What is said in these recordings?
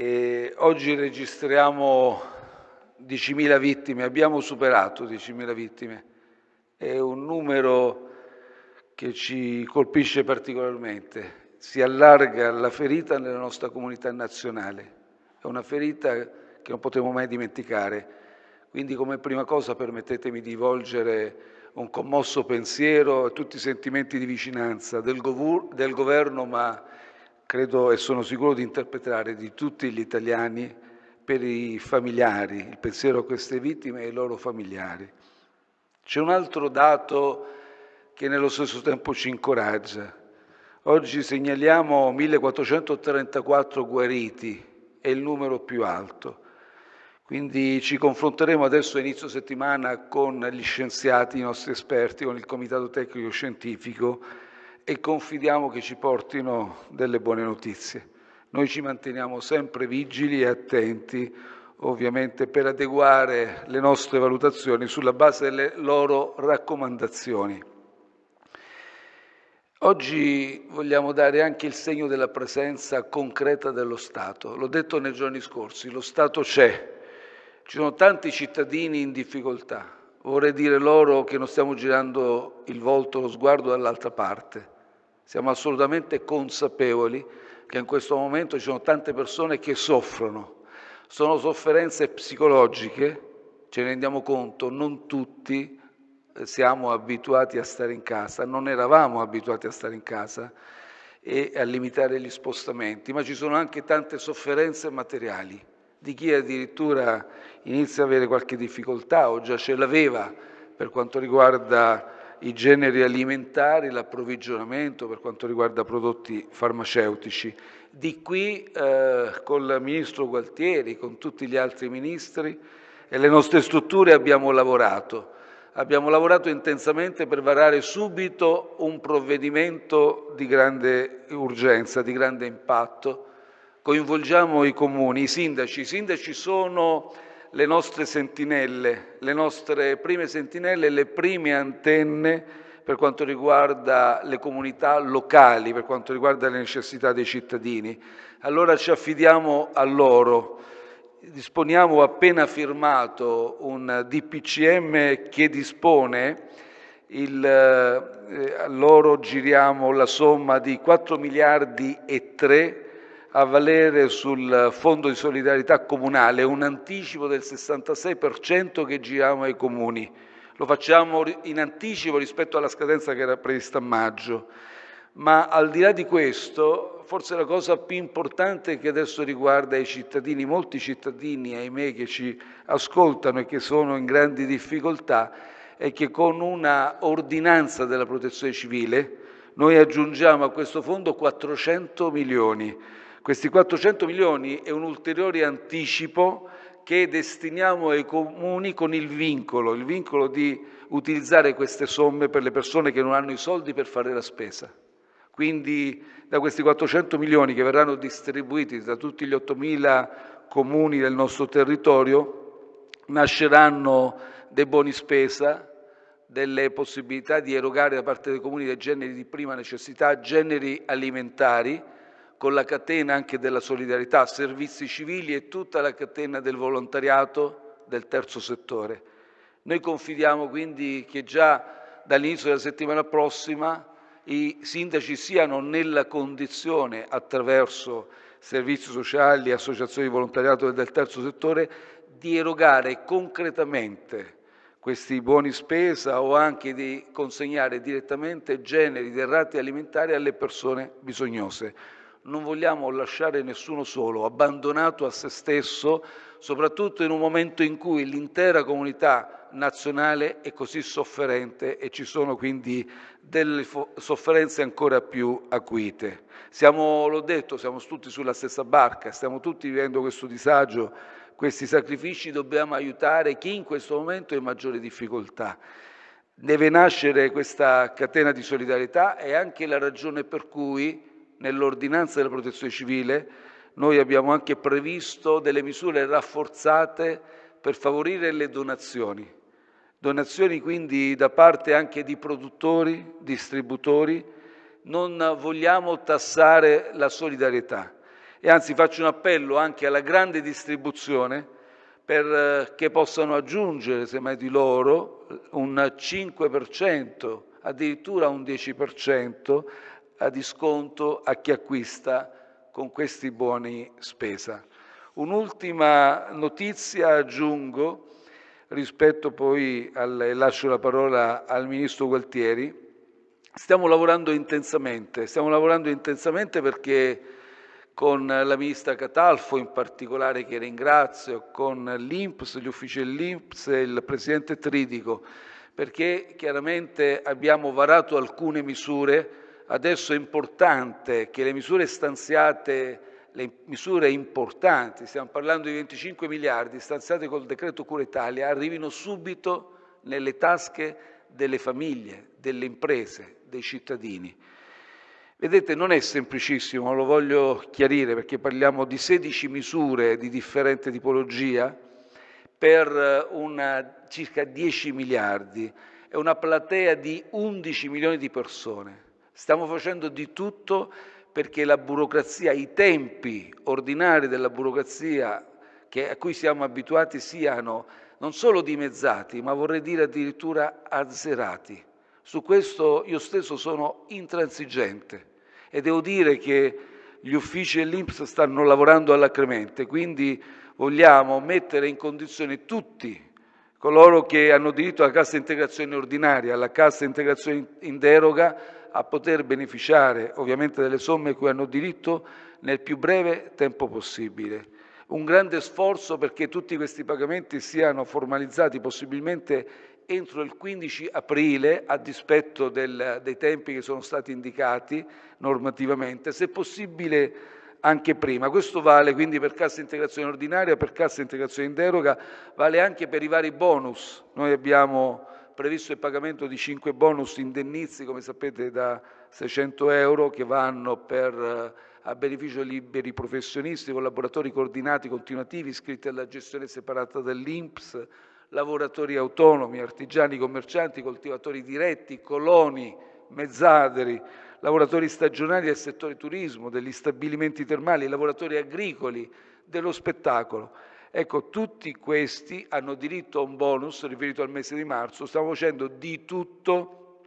E oggi registriamo 10.000 vittime, abbiamo superato 10.000 vittime. È un numero che ci colpisce particolarmente. Si allarga la ferita nella nostra comunità nazionale. È una ferita che non potremo mai dimenticare. Quindi come prima cosa permettetemi di volgere un commosso pensiero a tutti i sentimenti di vicinanza del, del Governo, ma credo e sono sicuro di interpretare di tutti gli italiani per i familiari, il pensiero a queste vittime e ai loro familiari. C'è un altro dato che nello stesso tempo ci incoraggia. Oggi segnaliamo 1434 guariti, è il numero più alto. Quindi ci confronteremo adesso a inizio settimana con gli scienziati, i nostri esperti, con il Comitato Tecnico Scientifico e confidiamo che ci portino delle buone notizie. Noi ci manteniamo sempre vigili e attenti, ovviamente, per adeguare le nostre valutazioni sulla base delle loro raccomandazioni. Oggi vogliamo dare anche il segno della presenza concreta dello Stato. L'ho detto nei giorni scorsi, lo Stato c'è, ci sono tanti cittadini in difficoltà. Vorrei dire loro che non stiamo girando il volto, lo sguardo dall'altra parte. Siamo assolutamente consapevoli che in questo momento ci sono tante persone che soffrono. Sono sofferenze psicologiche, ce ne rendiamo conto, non tutti eh, siamo abituati a stare in casa, non eravamo abituati a stare in casa e a limitare gli spostamenti, ma ci sono anche tante sofferenze materiali di chi addirittura inizia ad avere qualche difficoltà o già ce l'aveva per quanto riguarda i generi alimentari, l'approvvigionamento per quanto riguarda prodotti farmaceutici. Di qui eh, con il ministro Gualtieri, con tutti gli altri ministri e le nostre strutture abbiamo lavorato. Abbiamo lavorato intensamente per varare subito un provvedimento di grande urgenza, di grande impatto, coinvolgiamo i comuni, i sindaci. I sindaci sono le nostre sentinelle, le nostre prime sentinelle, le prime antenne per quanto riguarda le comunità locali, per quanto riguarda le necessità dei cittadini. Allora ci affidiamo a loro. Disponiamo appena firmato un DPCM che dispone il, eh, a loro giriamo la somma di 4 miliardi e 3 a valere sul Fondo di solidarietà comunale, un anticipo del 66% che giriamo ai comuni. Lo facciamo in anticipo rispetto alla scadenza che era prevista a maggio. Ma al di là di questo, forse la cosa più importante che adesso riguarda i cittadini, molti cittadini, ahimè, che ci ascoltano e che sono in grandi difficoltà, è che con una ordinanza della protezione civile noi aggiungiamo a questo fondo 400 milioni questi 400 milioni è un ulteriore anticipo che destiniamo ai comuni con il vincolo, il vincolo di utilizzare queste somme per le persone che non hanno i soldi per fare la spesa. Quindi da questi 400 milioni che verranno distribuiti da tutti gli 8.000 comuni del nostro territorio nasceranno dei buoni spesa, delle possibilità di erogare da parte dei comuni dei generi di prima necessità, generi alimentari, con la catena anche della solidarietà, servizi civili e tutta la catena del volontariato del terzo settore. Noi confidiamo quindi che già dall'inizio della settimana prossima i sindaci siano nella condizione, attraverso servizi sociali e associazioni di volontariato del terzo settore, di erogare concretamente questi buoni spesa o anche di consegnare direttamente generi di derrate alimentari alle persone bisognose non vogliamo lasciare nessuno solo, abbandonato a se stesso, soprattutto in un momento in cui l'intera comunità nazionale è così sofferente e ci sono quindi delle sofferenze ancora più acuite. Siamo, l'ho detto, siamo tutti sulla stessa barca, stiamo tutti vivendo questo disagio, questi sacrifici, dobbiamo aiutare chi in questo momento è in maggiore difficoltà. Deve nascere questa catena di solidarietà e anche la ragione per cui nell'ordinanza della protezione civile noi abbiamo anche previsto delle misure rafforzate per favorire le donazioni. Donazioni quindi da parte anche di produttori, distributori. Non vogliamo tassare la solidarietà. e anzi faccio un appello anche alla grande distribuzione perché possano aggiungere, semmai di loro, un 5%, addirittura un 10% a disconto a chi acquista con questi buoni spesa. Un'ultima notizia aggiungo rispetto poi al, lascio la parola al Ministro Gualtieri. Stiamo lavorando intensamente, stiamo lavorando intensamente perché con la Ministra Catalfo in particolare che ringrazio, con l'Inps, gli uffici dell'Inps e il Presidente Tridico, perché chiaramente abbiamo varato alcune misure, adesso è importante che le misure stanziate le misure importanti, stiamo parlando di 25 miliardi stanziati col decreto Cura Italia, arrivino subito nelle tasche delle famiglie, delle imprese, dei cittadini. Vedete, non è semplicissimo, lo voglio chiarire perché parliamo di 16 misure di differente tipologia per una, circa 10 miliardi, è una platea di 11 milioni di persone. Stiamo facendo di tutto perché la burocrazia, i tempi ordinari della burocrazia che, a cui siamo abituati siano non solo dimezzati, ma vorrei dire addirittura azzerati. Su questo io stesso sono intransigente e devo dire che gli uffici dell'Inps stanno lavorando all'accremente, quindi vogliamo mettere in condizione tutti coloro che hanno diritto alla cassa integrazione ordinaria, alla cassa integrazione in deroga, a poter beneficiare ovviamente delle somme cui hanno diritto nel più breve tempo possibile. Un grande sforzo perché tutti questi pagamenti siano formalizzati possibilmente entro il 15 aprile, a dispetto del, dei tempi che sono stati indicati normativamente, se possibile anche prima. Questo vale quindi per cassa integrazione ordinaria, per cassa integrazione in deroga, vale anche per i vari bonus. Noi abbiamo previsto il pagamento di 5 bonus indennizi, come sapete, da 600 euro che vanno per, eh, a beneficio di liberi professionisti, collaboratori coordinati continuativi iscritti alla gestione separata dell'INPS, lavoratori autonomi, artigiani, commercianti, coltivatori diretti, coloni, mezzadri, lavoratori stagionali del settore turismo, degli stabilimenti termali, lavoratori agricoli, dello spettacolo. Ecco, tutti questi hanno diritto a un bonus riferito al mese di marzo. Stiamo facendo di tutto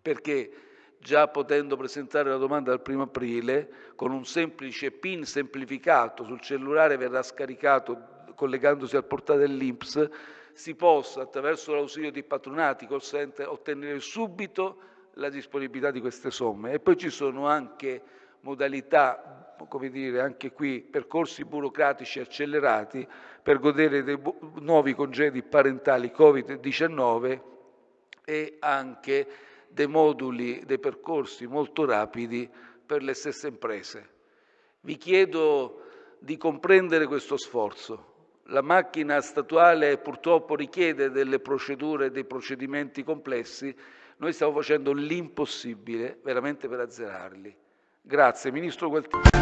perché già potendo presentare la domanda dal primo aprile, con un semplice PIN semplificato sul cellulare verrà scaricato collegandosi al portale dell'Inps, si possa attraverso l'ausilio di patronati, call center, ottenere subito la disponibilità di queste somme. E poi ci sono anche modalità, come dire, anche qui percorsi burocratici accelerati per godere dei nuovi congedi parentali Covid-19 e anche dei moduli, dei percorsi molto rapidi per le stesse imprese. Vi chiedo di comprendere questo sforzo. La macchina statuale purtroppo richiede delle procedure, dei procedimenti complessi. Noi stiamo facendo l'impossibile veramente per azzerarli. Grazie. Ministro Gualtieri.